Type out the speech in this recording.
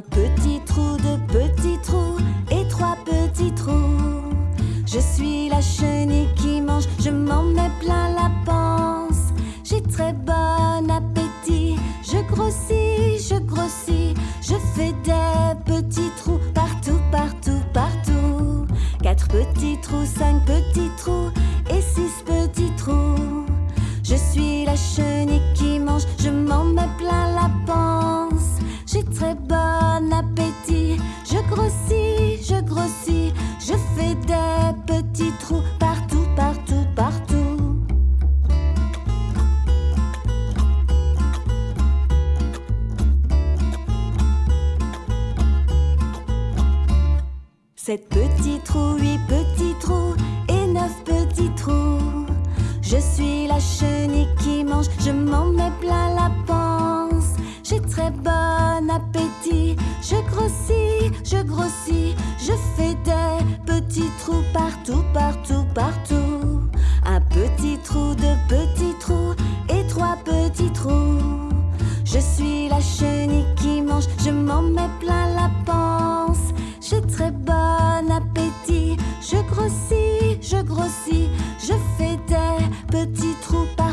Petit trou, deux petits trous et trois petits trous. Je suis la chenille qui mange, je m'en mets plein la panse. J'ai très bon appétit, je grossis, je grossis. Je fais des petits trous partout, partout, partout. Quatre petits trous, cinq petits trous et six petits trous. Je suis la chenille. Je fais des petits trous partout, partout, partout. Sept petits trous, huit petits trous et neuf petits trous. Je suis la chenille qui mange, je m'en mets plein la panse. J'ai très bon appétit, je grossis, je grossis, je fais des petits trous partout, partout, partout. Un petit trou, deux petits trous et trois petits trous. Je suis la chenille qui mange, je m'en mets plein la panse. J'ai très bon appétit, je grossis, je grossis, je fais des petits trous partout.